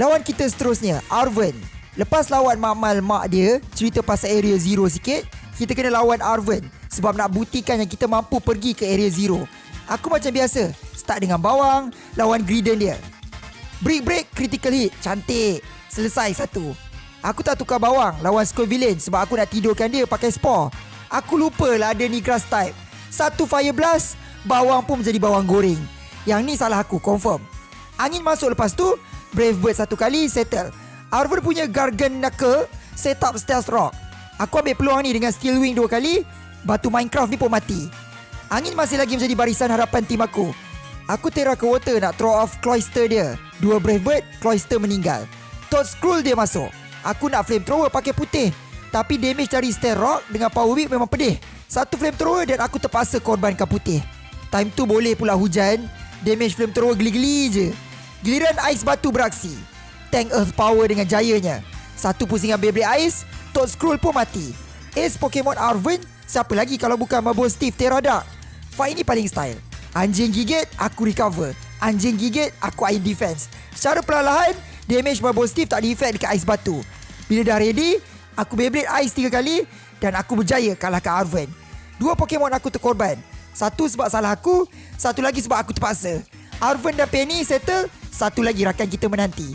Lawan kita seterusnya Arven Lepas lawan Makmal mak dia Cerita pasal area zero sikit Kita kena lawan Arven Sebab nak buktikan yang kita mampu pergi ke area zero. Aku macam biasa Start dengan bawang Lawan Greedon dia. Break break critical hit. Cantik. Selesai satu. Aku tak tukar bawang Lawan Skull Villain Sebab aku nak tidurkan dia pakai spore. Aku lupa lah ada ni grass type. Satu fire blast Bawang pun menjadi bawang goreng. Yang ni salah aku confirm. Angin masuk lepas tu Brave Bird satu kali settle. Arven punya Gargan Knuckle Set up Stealth Rock. Aku ambil peluang ni dengan Steel Wing dua kali Batu Minecraft ni pun mati. Angin masih lagi menjadi barisan harapan tim aku. Aku terah ke water nak throw off Cloyster dia. Dua Brave Bird, Cloyster meninggal. Toad Scroll dia masuk. Aku nak flamethrower pakai putih. Tapi damage dari Stair Rock dengan Power Whip memang pedih. Satu flamethrower dan aku terpaksa korbankan putih. Time tu boleh pula hujan. Damage flamethrower geli-geli je Giliran ais batu beraksi. Tank Earth Power dengan jayanya. Satu pusingan Beyblade Ice Toad Scroll pun mati. Ace Pokemon Arven Siapa lagi kalau bukan Marble Steve Terada? Fight ni paling style. Anjing gigit Aku recover. Anjing gigit Aku air defense. Secara perlahan Damage Marble Steve tak di-effect dekat Ice Batu. Bila dah ready Aku Beyblade Ice tiga kali Dan aku berjaya kalahkan Arven Dua Pokemon aku terkorban. Satu sebab salah aku Satu lagi sebab aku terpaksa Arven dan Penny settle. Satu lagi rakan kita menanti